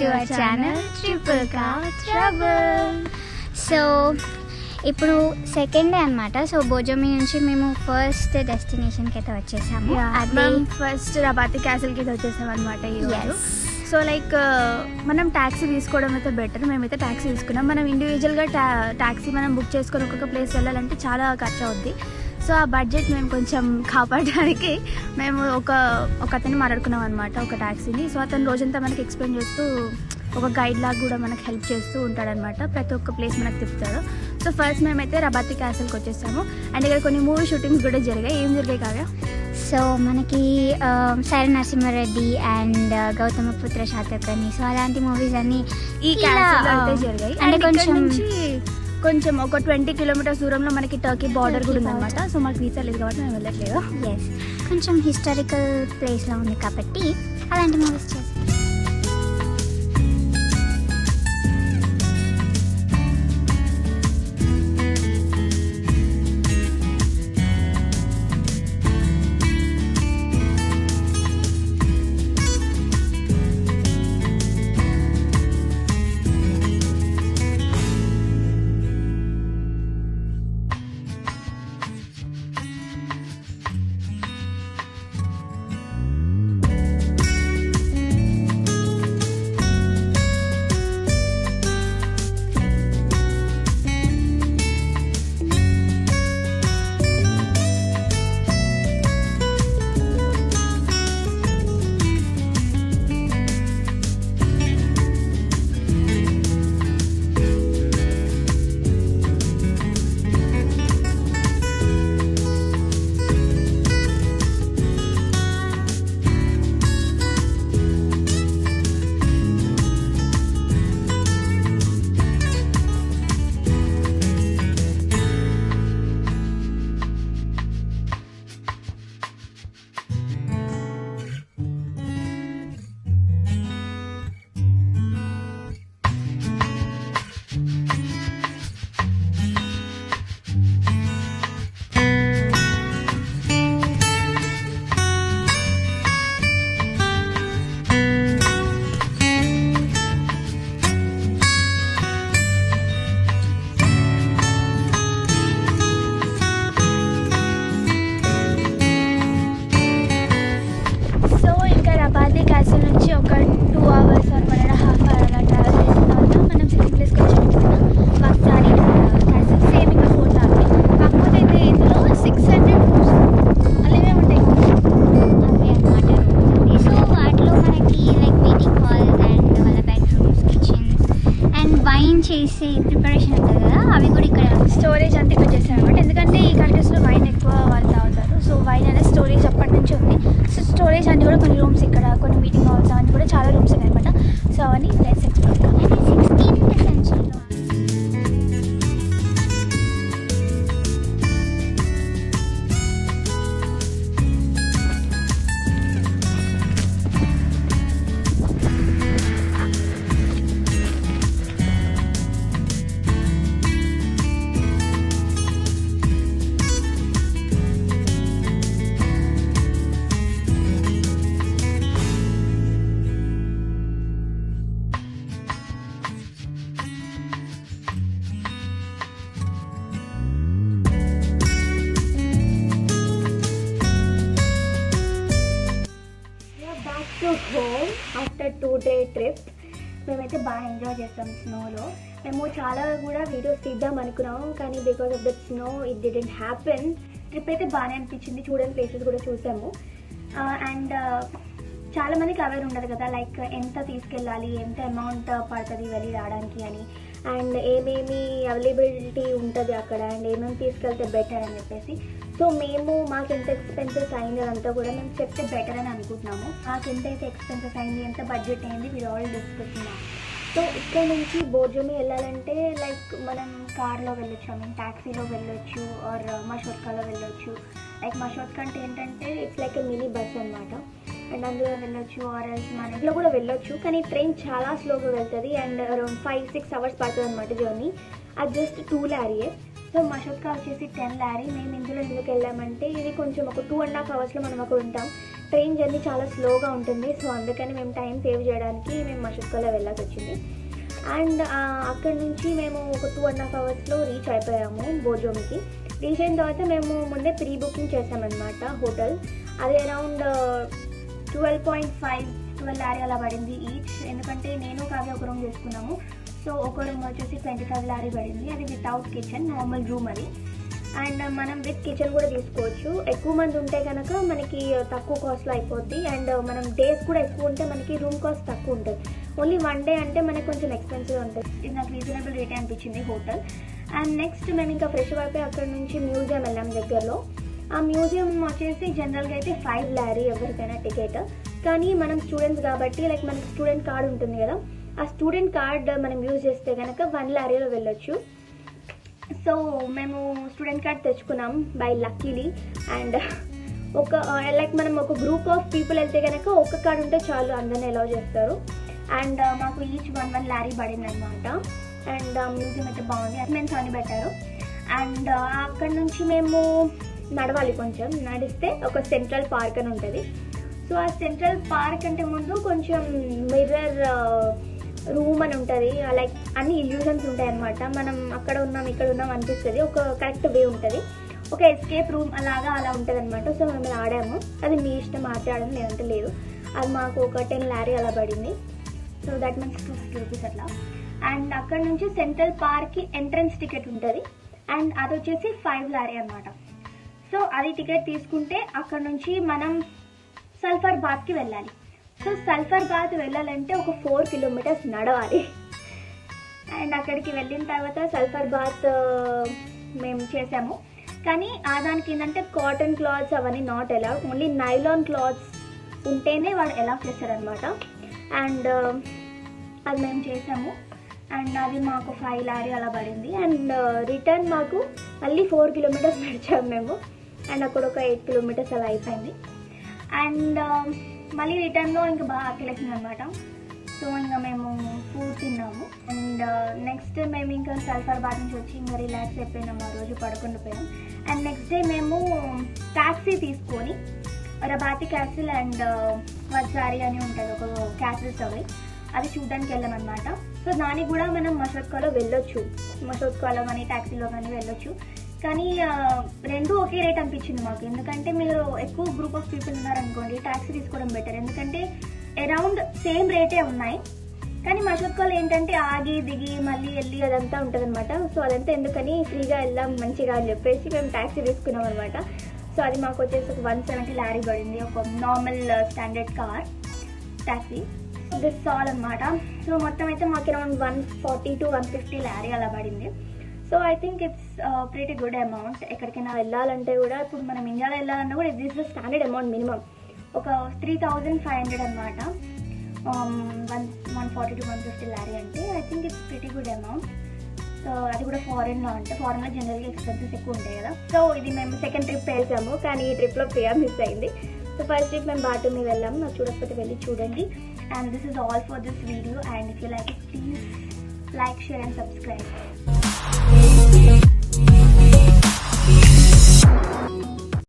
to our channel Triple Car Trouble. So ఇప్పుడు second day అనమాట so బోజోమి నుంచి మేము ఫస్ట్ డెస్టినేషన్కి అయితే వచ్చేసాము. అదే ఫస్ట్ రబాతి క్యాసిల్కి అయితే వచ్చేసాం అనమాట ఈరోజు. సో లైక్ మనం ట్యాక్సీ తీసుకోవడం అయితే బెటర్ మేమైతే ట్యాక్సీ తీసుకున్నాం. మనం ఇండివిజువల్గా ట్యా ట్యాక్సీ మనం బుక్ చేసుకొని ఒక్కొక్క ప్లేస్ వెళ్ళాలంటే చాలా ఖర్చు అవుద్ది సో ఆ బడ్జెట్ మేము కొంచెం కాపాడడానికి మేము ఒక ఒక అతన్ని మాట్లాడుకున్నాం అనమాట ఒక ట్యాక్సీని సో అతను రోజంతా మనకి ఎక్స్ప్లెయిన్ చేస్తూ ఒక గైడ్ లాగా కూడా మనకు హెల్ప్ చేస్తూ ఉంటాడనమాట ప్రతి ఒక్క ప్లేస్ మనకు తిప్పుతాడు. సో ఫస్ట్ మేమైతే రబాతి క్యాసిల్కి వచ్చేసాము. అండ్ ఇక్కడ కొన్ని మూవీ షూటింగ్స్ కూడా జరిగాయి. ఏం జరిగాయి కావ్య? సో మనకి సైర నరసింహారెడ్డి అండ్ గౌతమపుత్ర శాతకర్ణి. సో అలాంటి మూవీస్ అన్ని ఈ ఆ, జరిగాయి. అంటే అండ్ కొంచెం కొంచెం- ఒక ట్వంటీ కిలోమీటర్స్ దూరంలో మనకి టర్కీ బార్డర్ కూడా ఉందన్నమాట. సో మాకు వీసా లేదు కాబట్టి మేము వెళ్ళట్లేదు. ఎస్ కొంచెం హిస్టారికల్ ప్లేస్లో ఉంది కాబట్టి అలాంటి మూవీస్ చేస్తాం. చేసే ప్రిపరేషన్ ఉంటుంది కదా అవి కూడా ఇక్కడ స్టోరేజ్ అంతా ఇక్కడ వచ్చేసాయి అనమాట ఎందుకంటే ఈ కంట్రీస్లో వైన్ ఎక్కువ వాళ్ళు తాగుతారు సో వైన్ అనేది స్టోరేజ్ అప్పటి నుంచి ఉంది. సో స్టోరేజ్ అన్ని కూడా కొన్ని రూమ్స్ ఇక్కడ కొన్ని మీటింగ్ హాల్స్ అన్ని కూడా చాలా రూమ్స్ ఉన్నాయి అనమాట సో అవన్నీ let's explore sixteenth two day trip మేమైతే బాగా ఎంజాయ్ చేస్తాం స్నోలో. మేము చాలా కూడా వీడియోస్ తీద్దాం అనుకున్నాము కానీ because of the snow it didn't happen trip అయితే బాగానే అనిపించింది చూడని ప్లేసెస్ కూడా చూసాము. అండ్ చాలా మందికి అవేర్ ఉండదు కదా లైక్ ఎంత తీసుకెళ్ళాలి ఎంత అమౌంట్ పడుతుంది వెళ్ళి రావడానికి అని. అండ్ ఏమేమి అవైలబిలిటీ ఉంటుంది అక్కడ అండ్ ఏమేమి తీసుకెళ్తే బెటర్ అని చెప్పేసి. సో మేము మాకు ఎంత ఎక్స్పెన్సెస్ అయింది అదంతా కూడా మేము చెప్తే బెటర్ అని అనుకుంటున్నాము. మాకు ఎంత ఎక్స్పెన్సెస్ అయింది ఎంత బడ్జెట్ అయింది మీరు ఆల్ డిస్కస్ సో ఇక్కడ నుంచి బోర్జోమి వెళ్ళాలంటే లైక్ మనం కార్లో వెళ్ళొచ్చు ఐ మీన్ ట్యాక్సీలో వెళ్ళొచ్చు ఆర్ uh, మషోత్కాలో వెళ్ళొచ్చు. లైక్ మషోత్కా అంటే ఏంటంటే ఇట్స్ లైక్ మినీ బస్ అనమాట అండ్ అందులో వెళ్ళొచ్చు ఆర్ ఎల్స్ మన ఇంట్లో కూడా వెళ్ళొచ్చు. కానీ ట్రైన్ చాలా స్లోగా వెళ్తుంది and around five six hours పడుతుంది అనమాట జర్నీ అది జస్ట్ టూ ల్యారీయే సో మషోత్కా వచ్చేసి టెన్ ల్యారీ మేము ఇందులో ఎందుకు వెళ్ళామంటే ఇది కొంచెం ఒక టూ అండ్ హాఫ్ అవర్స్లో మనం అక్కడ ఉంటాం. ట్రైన్ జర్నీ చాలా స్లోగా ఉంటుంది. సో అందుకని మేము టైం సేవ్ చేయడానికి మేము మషుక్కలో వెళ్ళాల్సి వచ్చింది. అండ్ అక్కడ నుంచి మేము ఒక టూ అండ్ హాఫ్ అవర్స్లో రీచ్ అయిపోయాము బోజోమ్కి రీచ్ అయిన తర్వాత మేము ముందే ప్రీ బుకింగ్ చేసామన్నమాట హోటల్. అది around twelve point five twelve lorry అలా పడింది ఈచ్ ఎందుకంటే నేను కావ్య ఒక రూమ్ చేసుకున్నాము. సో ఒక రూమ్ వచ్చేసి ట్వంటీ ఫైవ్ లారీ పడింది. అది వితౌట్ కిచెన్ నార్మల్ రూమ్ అది. అండ్ మనం విత్ కిచెన్ కూడా తీసుకోవచ్చు. ఎక్కువ మంది ఉంటే కనుక మనకి తక్కువ కాస్ట్లో అయిపోద్ది. అండ్ మనం డేస్ కూడా ఎక్కువ ఉంటే మనకి రూమ్ కాస్ట్ తక్కువ ఉంటుంది. ఓన్లీ వన్ డే అంటే మనకి కొంచెం ఎక్స్పెన్సివ్ ఉంటుంది. ఇది నాకు రీజనబుల్ రేట్ అనిపించింది హోటల్ అండ్ నెక్స్ట్ మేము ఇంకా ఫ్రెష్ అయిపోయి అక్కడ నుంచి మ్యూజియం వెళ్ళాం దగ్గరలో. ఆ మ్యూజియం వచ్చేసి జనరల్గా అయితే ఫైవ్ లారీ ఎవరికైనా టికెట్ కానీ మనం స్టూడెంట్స్ కాబట్టి లైక్ మనకి స్టూడెంట్ కార్డు ఉంటుంది కదా ఆ స్టూడెంట్ కార్డ్ మనం యూజ్ చేస్తే కనుక వన్ లారీలో వెళ్ళొచ్చు. సో మేము స్టూడెంట్ కార్డ్ తెచ్చుకున్నాం బై లక్కీలీ అండ్ ఒక లైక్ మనం ఒక గ్రూప్ ఆఫ్ పీపుల్ వెళ్తే కనుక ఒక్క కార్డు ఉంటే చాలు అందరిని అలౌ చేస్తారు. అండ్ uh, మాకు ఈచ్ వన్ వన్ లారీ పడింది అనమాట అండ్ మ్యూజియం అయితే బాగుంది. అటెండెన్స్ అని పెట్టారు. అండ్ uh, అక్కడ నుంచి మేము నడవాలి కొంచెం. నడిస్తే ఒక సెంట్రల్ పార్క్ అని ఉంటుంది. సో ఆ సెంట్రల్ పార్క్ అంటే ముందు కొంచెం మిర్రర్ రూమ్ అని ఉంటుంది. లైక్ అన్ని ఇల్యూజన్స్ ఉంటాయి అనమాట మనం అక్కడ ఉన్నాం ఇక్కడ ఉన్నాం అనిపిస్తుంది. ఒక కరెక్ట్ వే ఉంటుంది. ఒక ఎస్కేప్ రూమ్ అలాగా అలా ఉంటుంది అనమాట సో మేము ఆడాము. అది మీ ఇష్టం ఆడడం లేదంటే లేదు. అది మాకు ఒక టెన్ లారీ అలా పడింది. So that means two fifty rupees అట్లా. అండ్ అక్కడ నుంచి సెంట్రల్ పార్క్కి ఎంట్రన్స్ టికెట్ ఉంటుంది. అండ్ అది వచ్చేసి ఫైవ్ లారీ అనమాట సో అది టికెట్ తీసుకుంటే అక్కడ నుంచి మనం సల్ఫర్ బాత్కి వెళ్ళాలి. సో సల్ఫర్ బాత్ వెళ్ళాలంటే ఒక ఫోర్ కిలోమీటర్స్ నడవాలి. అండ్ అక్కడికి వెళ్ళిన తర్వాత సల్ఫర్ బాత్ మేము చేసాము. కానీ ఆ దానికి ఏంటంటే కాటన్ క్లాత్స్ అవన్నీ నాట్ ఎలా ఓన్లీ నైలాన్ క్లాత్స్ ఉంటేనే వాడు ఎలా చేస్తారనమాట అండ్ అది మేము చేసాము. అండ్ అది మాకు ఫైవ్ లారీ అలా పడింది. అండ్ రిటర్న్ మాకు మళ్ళీ ఫోర్ కిలోమీటర్స్ నడిచాము మేము. అండ్ అక్కడ ఒక ఎయిట్ కిలోమీటర్స్ అలా అయిపోయింది. అండ్ మళ్ళీ రిటర్న్లో ఇంకా బాగా ఆకలేసింది అనమాట సో ఇంకా మేము ఫుడ్ తిన్నాము. అండ్ uh, నెక్స్ట్ మేము ఇంకా సల్ఫర్ బాద్ నుంచి వచ్చి ఇంకా రిలాక్స్ అయిపోయినాము ఆ రోజు పడుకుంటూ పోయాం అండ్ నెక్స్ట్ డే మేము ట్యాక్సీ తీసుకొని రబాతి క్యాసిల్ అండ్ uh, వజ్జారి అని ఉంటుంది ఒక క్యాసిల్స్ అవి అది చూడడానికి వెళ్ళామన్నమాట సో దానికి కూడా మనం మసోత్కాలో వెళ్ళొచ్చు. మసోత్కాలో కానీ ట్యాక్సీలో కానీ వెళ్ళొచ్చు. కానీ రెండు ఒకే రేట్ అనిపించింది మాకు. ఎందుకంటే మీరు ఎక్కువ గ్రూప్ ఆఫ్ పీపుల్ ఉన్నారనుకోండి ట్యాక్సీ తీసుకోవడం బెటర్ ఎందుకంటే అరౌండ్ సేమ్ రేటే ఉన్నాయి. కానీ మషోత్కాలు ఏంటంటే ఆగి దిగి మళ్ళీ వెళ్ళి అదంతా ఉంటుంది అనమాట సో అదంతా ఎందుకని ఫ్రీగా వెళ్దాం మంచిగా అని చెప్పేసి మేము ట్యాక్సీ తీసుకున్నాం అనమాట సో అది మాకు వచ్చేసి ఒక వన్ సెవెంటీ లారీ పడింది. ఒక normal standard car taxi this all అనమాట సో మొత్తం అయితే మాకు around one forty to one fifty lorry అలా పడింది. So I think it's pretty good amount ఎక్కడికైనా వెళ్ళాలంటే కూడా ఇప్పుడు మనం ఇండియాలో వెళ్ళాలన్నా కూడా this the standard amount minimum ఒక త్రీ థౌజండ్ ఫైవ్ హండ్రెడ్ అనమాట one one forty to one fifty lorry అంటే I think it's pretty good amount so అది కూడా ఫారెన్లో అంటే ఫారెన్లో జనరల్గా ఎక్స్పెన్సెస్ ఎక్కువ ఉంటాయి కదా. సో ఇది మేము సెకండ్ ట్రిప్ వేసాము. కానీ ఈ ట్రిప్లో ప్రియా మిస్ అయింది. సో ఫస్ట్ ట్రిప్ మేము బాటూమి వెళ్ళాము. నాకు చూడకపోతే వెళ్ళి చూడండి. And this is all for this video and if you like it please like share and subscribe